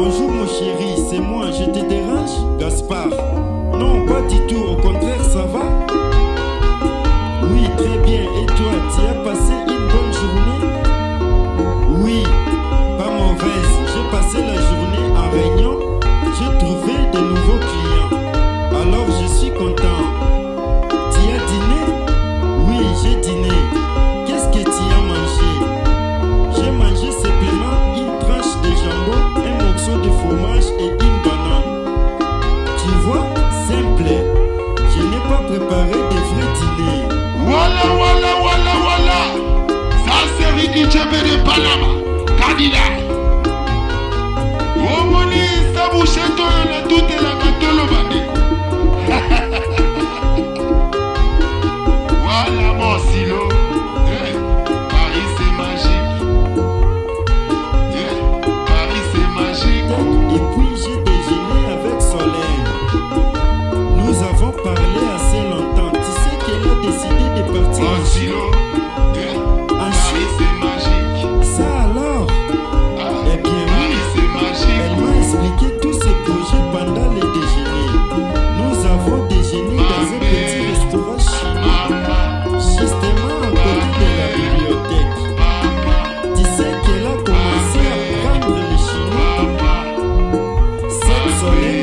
Bonjour mon chéri, c'est moi, je te dérange Gaspard. Non, pas du tout, au contraire, ça va buseto oyo natutelaka tolo bandeko wala mosilo soy